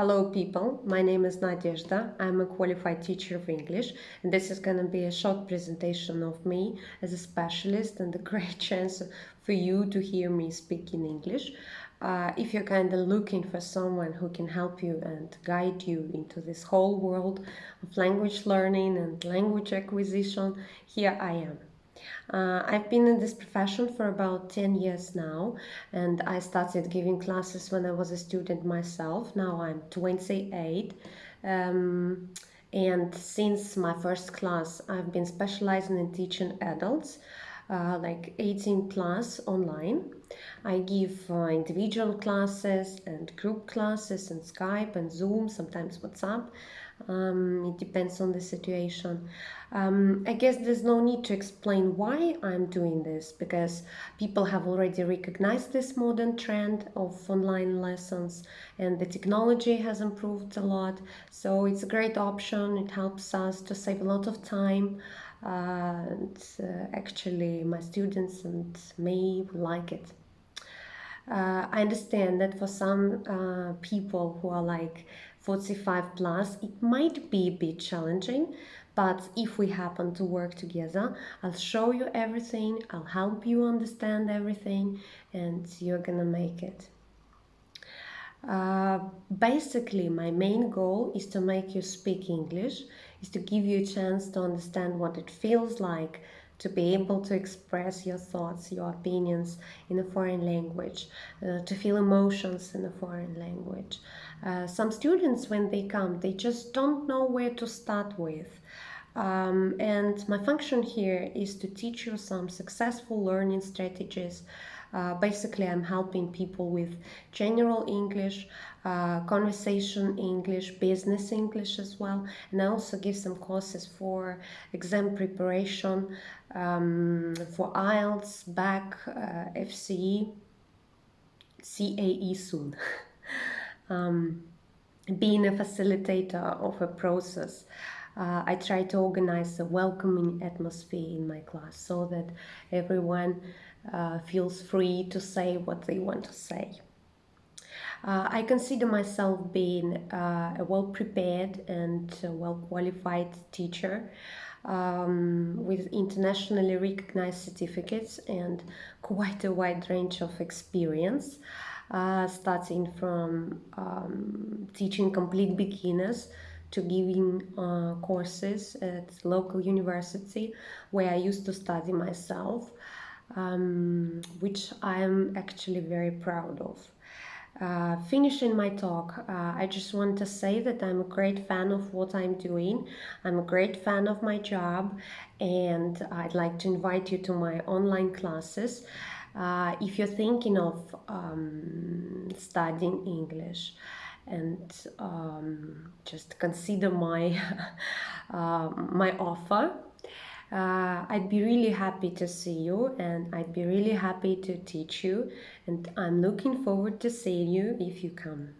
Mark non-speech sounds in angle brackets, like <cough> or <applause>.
Hello people, my name is Nadezhda. I'm a qualified teacher of English and this is going to be a short presentation of me as a specialist and a <laughs> great chance for you to hear me speak in English. Uh, if you're kind of looking for someone who can help you and guide you into this whole world of language learning and language acquisition, here I am. Uh, I've been in this profession for about 10 years now and I started giving classes when I was a student myself. Now I'm 28 um, and since my first class I've been specializing in teaching adults uh, like 18 plus online. I give uh, individual classes and group classes and Skype and Zoom, sometimes WhatsApp. Um, it depends on the situation. Um, I guess there's no need to explain why I'm doing this because people have already recognized this modern trend of online lessons and the technology has improved a lot. So it's a great option. It helps us to save a lot of time. Uh, and uh, actually, my students and me like it. Uh, I understand that for some uh, people who are like 45 plus, it might be a bit challenging, but if we happen to work together, I'll show you everything, I'll help you understand everything, and you're gonna make it. Uh, basically, my main goal is to make you speak English, is to give you a chance to understand what it feels like to be able to express your thoughts, your opinions in a foreign language, uh, to feel emotions in a foreign language. Uh, some students, when they come, they just don't know where to start with. Um, and my function here is to teach you some successful learning strategies uh, basically, I'm helping people with general English, uh, conversation English, business English as well. And I also give some courses for exam preparation, um, for IELTS, BAC, uh, FCE, CAE soon. <laughs> um, being a facilitator of a process, uh, I try to organize a welcoming atmosphere in my class so that everyone uh, feels free to say what they want to say. Uh, I consider myself being uh, a well-prepared and well-qualified teacher um, with internationally recognized certificates and quite a wide range of experience, uh, starting from um, teaching complete beginners to giving uh, courses at local university where I used to study myself um, which I'm actually very proud of. Uh, finishing my talk, uh, I just want to say that I'm a great fan of what I'm doing. I'm a great fan of my job and I'd like to invite you to my online classes. Uh, if you're thinking of um, studying English and um, just consider my, <laughs> uh, my offer uh, I'd be really happy to see you and I'd be really happy to teach you and I'm looking forward to seeing you if you come.